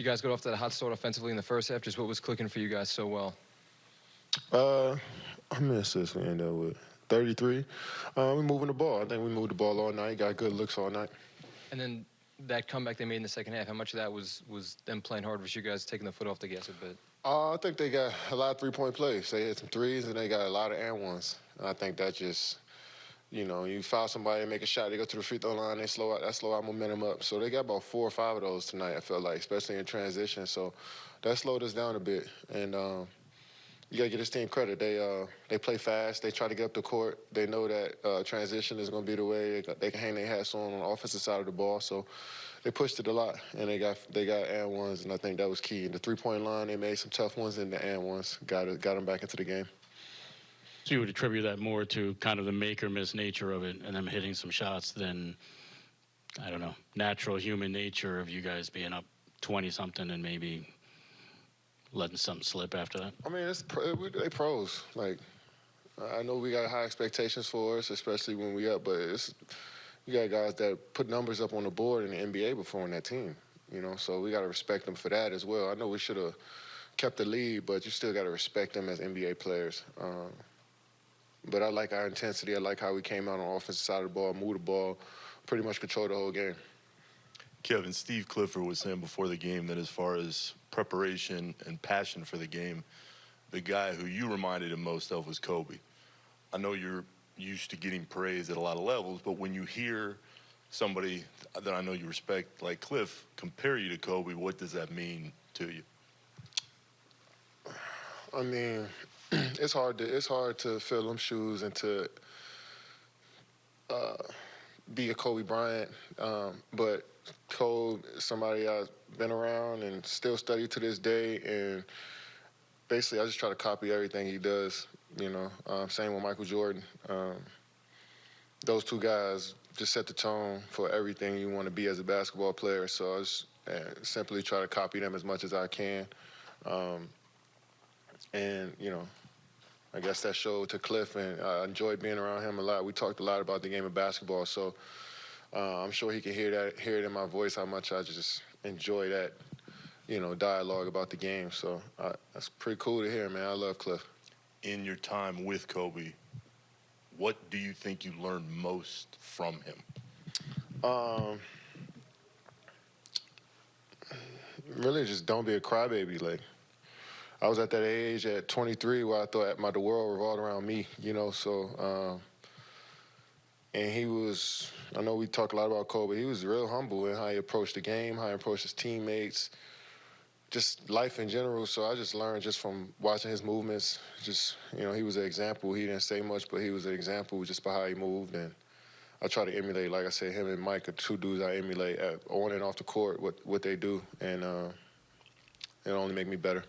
you guys got off to that hot start offensively in the first half. Just what was clicking for you guys so well? Uh, how many assists we end up with? 33. Uh, we moving the ball. I think we moved the ball all night. Got good looks all night. And then that comeback they made in the second half. How much of that was was them playing hard versus you guys taking the foot off the gas a bit? Uh, I think they got a lot of three-point plays. They hit some threes and they got a lot of and ones. And I think that just, you know, you foul somebody make a shot, they go to the free throw line, they slow out, that slow our momentum up. So they got about four or five of those tonight. I felt like, especially in transition. So that slowed us down a bit. And um, you got to give this team credit. They uh, they play fast. They try to get up the court. They know that uh, transition is going to be the way they, they, can hang their hats on on the offensive side of the ball. So they pushed it a lot, and they got they got and ones, and I think that was key. And the three point line, they made some tough ones, and the and ones got got them back into the game. So you would attribute that more to kind of the make or miss nature of it, and them hitting some shots than I don't know natural human nature of you guys being up twenty something and maybe letting something slip after that? I mean, it's they pros. Like, I know we got high expectations for us, especially when we up, but it's you got guys that put numbers up on the board in the NBA before in that team. You know, so we got to respect them for that as well. I know we should have kept the lead, but you still got to respect them as NBA players. Um, but I like our intensity. I like how we came out on the offensive side of the ball, moved the ball, pretty much controlled the whole game. Kevin, Steve Clifford was saying before the game that as far as preparation and passion for the game, the guy who you reminded him most of was Kobe. I know you're used to getting praise at a lot of levels, but when you hear somebody that I know you respect, like Cliff, compare you to Kobe, what does that mean to you? I mean, it's hard to it's hard to fill them shoes and to uh, be a Kobe Bryant, um, but Kobe, somebody I've been around and still study to this day, and basically I just try to copy everything he does. You know, um, same with Michael Jordan. Um, those two guys just set the tone for everything you want to be as a basketball player. So I just uh, simply try to copy them as much as I can. Um, and, you know, I guess that showed to Cliff, and I enjoyed being around him a lot. We talked a lot about the game of basketball, so uh, I'm sure he can hear that, hear it in my voice how much I just enjoy that, you know, dialogue about the game. So uh, that's pretty cool to hear, man. I love Cliff. In your time with Kobe, what do you think you learned most from him? Um, really, just don't be a crybaby. Like, I was at that age at 23 where I thought my the world revolved around me, you know. So, um, and he was. I know we talk a lot about Kobe. He was real humble in how he approached the game, how he approached his teammates, just life in general. So I just learned just from watching his movements. Just you know, he was an example. He didn't say much, but he was an example just by how he moved and. I try to emulate, like I said, him and Mike are two dudes I emulate at, on and off the court, what what they do, and uh, it only make me better.